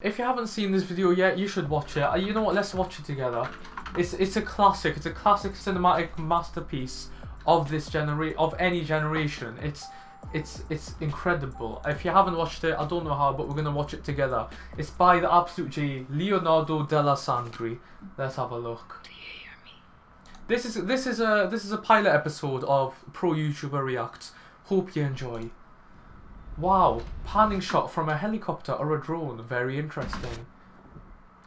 If you haven't seen this video yet, you should watch it. Uh, You know what? Let's watch it together. It's it's a classic. It's a classic cinematic masterpiece of this genera- of any generation. It's it's it's incredible. If you haven't watched it, I don't know how, but we're gonna watch it together. It's by the absolute G, Leonardo Dalessandri. Let's have a look. Do you hear me? This is this is a this is a pilot episode of Pro YouTuber React. Hope you enjoy. Wow, panning shot from a helicopter or a drone, very interesting.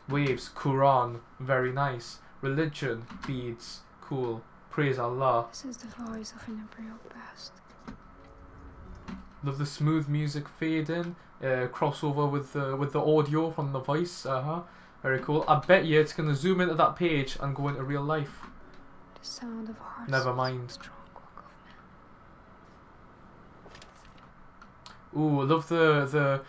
Waves, Quran, very nice. Religion, beads, cool. Praise Allah. This is the voice of an imperial past. Love the smooth music fade in, uh, crossover with the with the audio from the voice. Uh huh. Very cool. I bet you it's gonna zoom into that page and go into real life. The sound of hearts. Never mind. Strong walk of man. Ooh, I love the the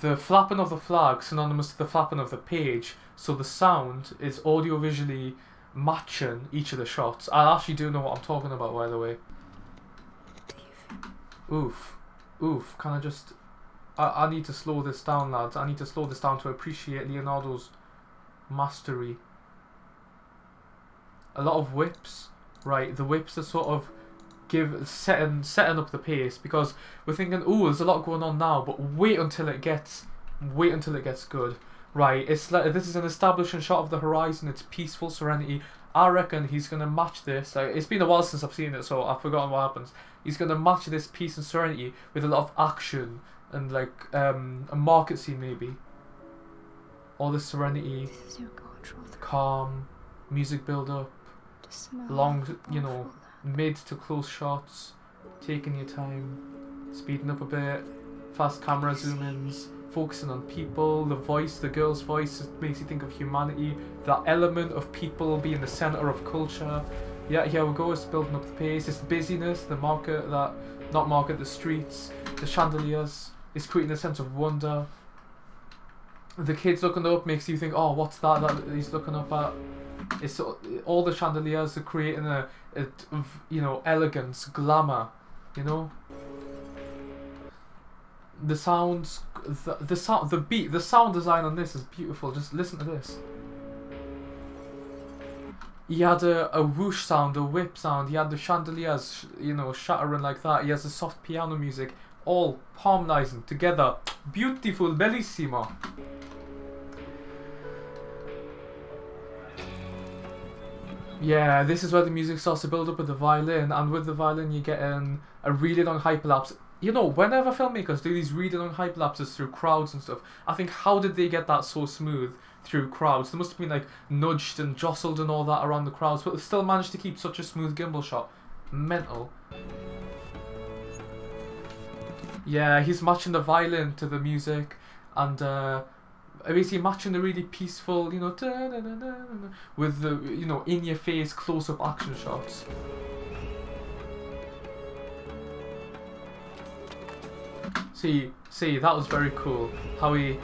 the flapping of the flag synonymous to the flapping of the page. So the sound is audio visually matching each of the shots. I actually do know what I'm talking about, by the way. Oof, oof. Can I just? I I need to slow this down, lads. I need to slow this down to appreciate Leonardo's mastery. A lot of whips, right? The whips are sort of give setting setting up the pace because we're thinking, oh, there's a lot going on now, but wait until it gets, wait until it gets good, right? It's like this is an establishing shot of the horizon. It's peaceful serenity. I reckon he's gonna match this. Like, it's been a while since I've seen it, so I've forgotten what happens. He's gonna match this peace and serenity with a lot of action and like um, a market scene maybe. All this serenity, this is your calm, music build up, long, you know. Mid to close shots, taking your time, speeding up a bit, fast camera zoom ins, focusing on people, the voice, the girl's voice makes you think of humanity, that element of people being the center of culture. Yeah, here we go, it's building up the pace, it's the busyness, the market, that, not market, the streets, the chandeliers, it's creating a sense of wonder. The kids looking up makes you think, oh, what's that that he's looking up at? It's all the chandeliers are creating a, a you know elegance, glamour, you know. The sounds, the, the sound, the beat, the sound design on this is beautiful. Just listen to this. He had a, a whoosh sound, a whip sound. He had the chandeliers, you know, shattering like that. He has the soft piano music, all harmonizing together. Beautiful, bellissimo. Yeah, this is where the music starts to build up with the violin, and with the violin you get in a really long hyperlapse. You know, whenever filmmakers do these really long hyperlapses through crowds and stuff, I think how did they get that so smooth through crowds? They must have been like nudged and jostled and all that around the crowds, but they still managed to keep such a smooth gimbal shot. Mental. Yeah, he's matching the violin to the music, and uh, basically matching the really peaceful, you know, with the you know in your face close up action shots. See, see, that was very cool. How he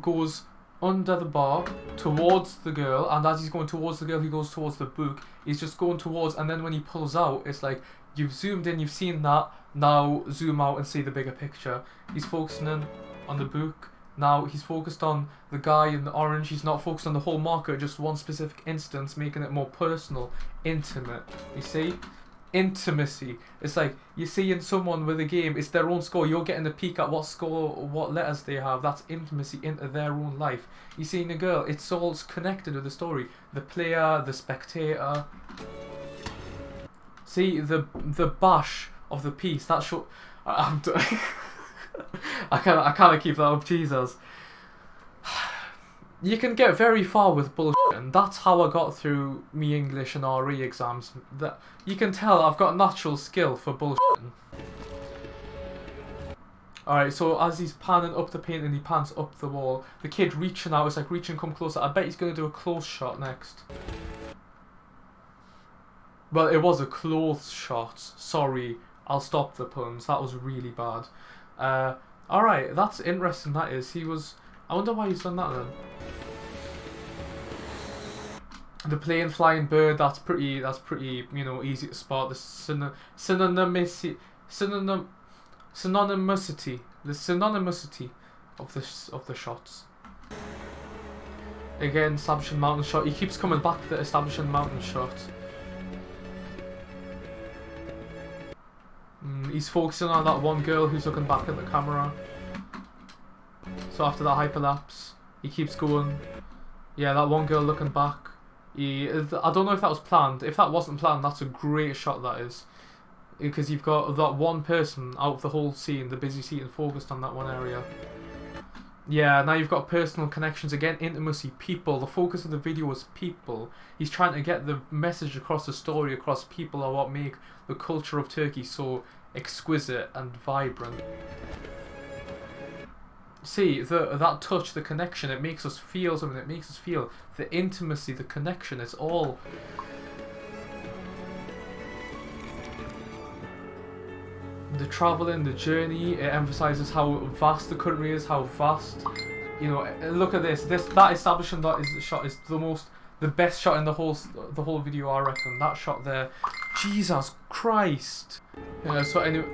goes under the bar towards the girl, and as he's going towards the girl, he goes towards the book. He's just going towards, and then when he pulls out, it's like you've zoomed in, you've seen that. Now zoom out and see the bigger picture. He's focusing in on the book. Now he's focused on the guy in the orange. He's not focused on the whole market, just one specific instance, making it more personal, intimate. You see? Intimacy. It's like you're seeing someone with a game, it's their own score. You're getting a peek at what score, what letters they have. That's intimacy into their own life. You're seeing a girl, it's all connected with the story. The player, the spectator. See, the the bash of the piece, that show. I- I'm. d- I can't. I can't keep that up, Jesus. You can get very far with bullshit, and that's how I got through me English and RE exams. That you can tell I've got natural skill for bullshit. Alright, so as he's panning up the paint and he pans up the wall, the kid reaching out is like reaching come closer. I bet he's gonna do a close shot next. Well, it was a close shot. Sorry, I'll stop the puns. That was really bad. Uh, alright, that's interesting. That is. He was. I wonder why he's done that then. The plane flying bird. That's pretty. That's pretty. You know, easy to spot. The syno- synonymity. Synonym. Synonymity. The synonymity of the s- of the shots. Again, establishing mountain shot. He keeps coming back to the establishing mountain shot. He's focusing on that one girl who's looking back at the camera. So after that hyperlapse, he keeps going. Yeah, that one girl looking back. He, I don't know if that was planned. If that wasn't planned, that's a great shot. That is, because you've got that one person out of the whole scene, the busy scene, focused on that one area. Yeah, now you've got personal connections again, intimacy, people. The focus of the video is people. He's trying to get the message across, the story across. People are what make the culture of Turkey so exquisite and vibrant. See the that touch, the connection. It makes us feel something. It makes us feel the intimacy, the connection. It's all. The traveling, the journey. It emphasizes how vast the country is, how vast. You know, look at this. This that establishing that is shot is the most, the best shot in the whole the whole video. I reckon that shot there. Jesus Christ. Yeah. So anyway.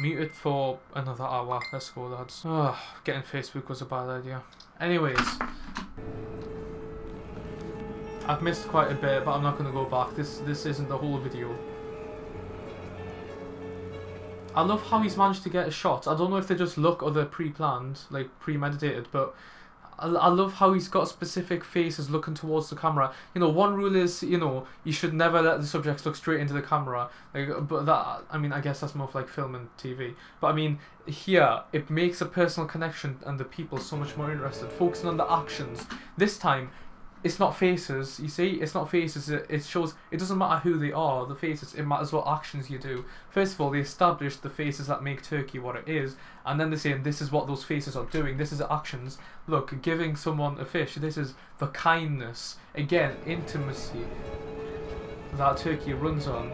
Muted for another hour. Let's go, lads. Ugh, getting Facebook was a bad idea. Anyways. I've missed quite a bit, but I'm not going to go back. This this isn't the whole video. I love how he's managed to get a shot. I don't know if they just look or they're pre-planned, like premeditated, but I, I love how he's got specific faces looking towards the camera. You know, one rule is, you know, you should never let the subjects look straight into the camera. Like, but that, I mean, I guess that's more of like film and TV. But I mean, here, it makes a personal connection and the people so much more interested. Focusing on the actions. This time, it's not faces, you see? It's not faces, it, it shows, it doesn't matter who they are, the faces, it matters what actions you do. First of all, they establish the faces that make Turkey what it is, and then they're saying this is what those faces are doing, this is actions. Look, giving someone a fish, this is the kindness, again, intimacy that Turkey runs on.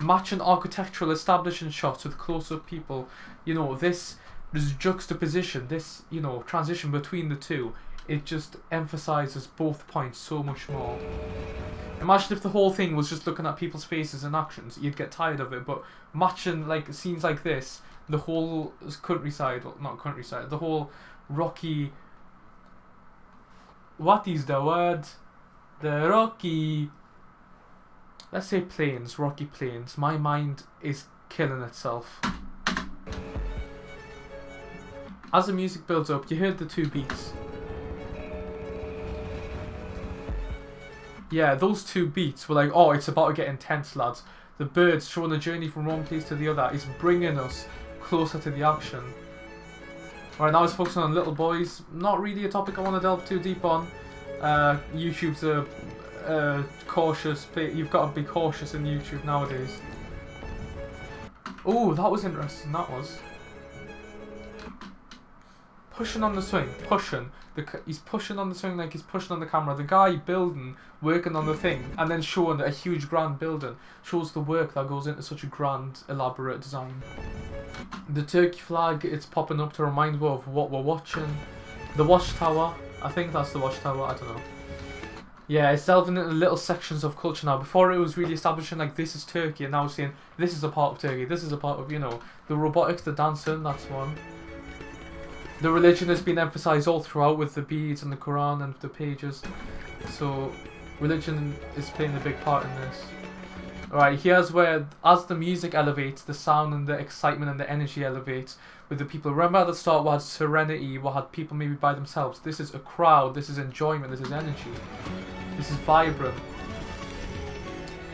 Matching architectural establishing shots with close-up people, you know, this, this juxtaposition, this, you know, transition between the two, it just emphasizes both points so much more. Imagine if the whole thing was just looking at people's faces and actions, you'd get tired of it. But matching like scenes like this, the whole countryside, not countryside, the whole rocky. What is the word? The rocky. Let's say plains, rocky plains. My mind is killing itself. As the music builds up, you heard the two beats. Yeah, those two beats were like, oh, it's about to get intense, lads. The birds showing the journey from one place to the other is bringing us closer to the action. Right now, it's focusing on little boys. Not really a topic I want to delve too deep on. Uh, YouTube's a, a cautious. Play. You've got to be cautious in YouTube nowadays. Oh, that was interesting. That was pushing on the swing, pushing. The, he's pushing on the swing like he's pushing on the camera. The guy building, working on the thing, and then showing a huge grand building shows the work that goes into such a grand, elaborate design. The Turkey flag, it's popping up to remind me of what we're watching. The watchtower, I think that's the watchtower. I don't know. Yeah, it's delving into little sections of culture now. Before it was really establishing like this is Turkey, and now it's saying this is a part of Turkey. This is a part of you know the robotics, the dancing. That's one. The religion has been emphasized all throughout with the beads and the Quran and the pages. So, religion is playing a big part in this. Alright, here's where, as the music elevates, the sound and the excitement and the energy elevates with the people. Remember at the start we had serenity, we had people maybe by themselves. This is a crowd, this is enjoyment, this is energy. This is vibrant.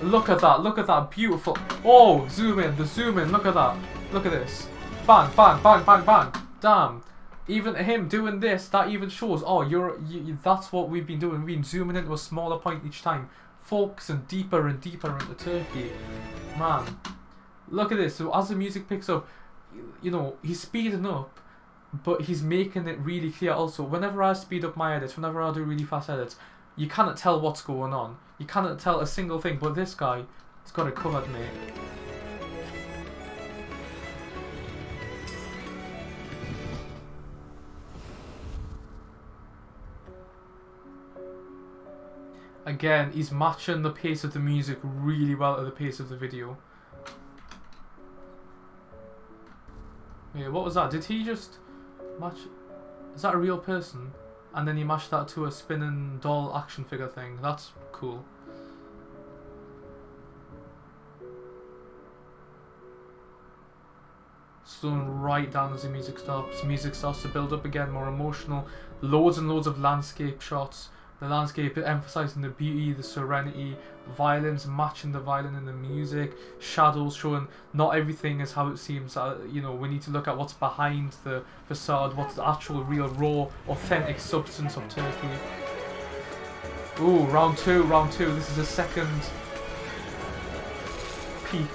Look at that, look at that, beautiful. Oh, zoom in, the zoom in, look at that. Look at this. Bang, bang, bang, bang, bang. Damn. Even him doing this, that even shows, oh, you're, you, that's what we've been doing. We've been zooming into a smaller point each time. Focusing deeper and deeper into Turkey. Man. Look at this. So as the music picks up, you, you know, he's speeding up, but he's making it really clear also. Whenever I speed up my edits, whenever I do really fast edits, you cannot tell what's going on. You cannot tell a single thing, but this guy, he's got it covered, mate. Again, he's matching the pace of the music really well to the pace of the video. Yeah, what was that? Did he just match? Is that a real person? And then he matched that to a spinning doll action figure thing. That's cool. Slowing right down as the music stops. Music starts to build up again, more emotional. Loads and loads of landscape shots. The landscape emphasizing the beauty, the serenity, violins matching the violin and the music, shadows showing not everything is how it seems. Uh, you know, we need to look at what's behind the facade, what's the actual, real, raw, authentic substance of Turkey. Ooh, round two, round two. This is the second peak.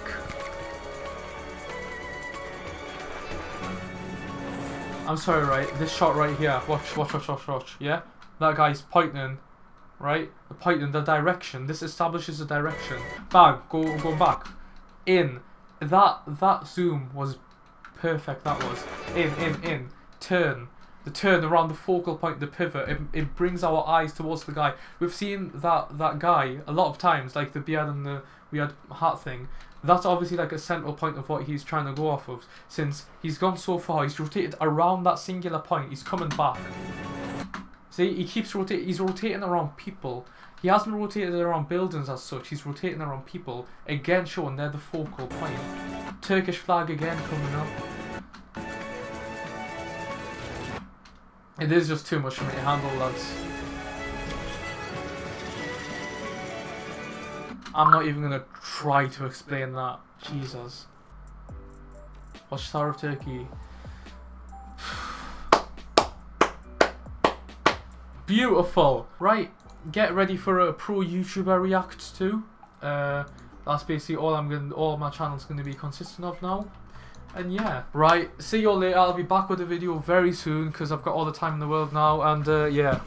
I'm sorry, right? This shot right here. Watch, watch, watch, watch, watch. Yeah, that guy's pointing, right? The pointing, the direction. This establishes the direction. Bang, go, go back. In. That that zoom was perfect. That was in, in, in. Turn. The turn around the focal point, the pivot. It, it brings our eyes towards the guy. We've seen that that guy a lot of times, like the beard and the weird hat thing. That's obviously like a central point of what he's trying to go off of. Since he's gone so far, he's rotated around that singular point. He's coming back. See, he keeps rotating. He's rotating around people. He hasn't rotated around buildings as such. He's rotating around people. Again, showing they're the focal point. Turkish flag again coming up. It is just too much for me to handle, lads. I'm not even gonna try to explain that. Jesus. Watchtower of Turkey. Beautiful. Right, get ready for a pro YouTuber react to. Uh, that's basically all I'm gonna, all my channel's gonna be consistent of now. And yeah, right. See you all later. I'll be back with a video very soon because I've got all the time in the world now. And uh, yeah.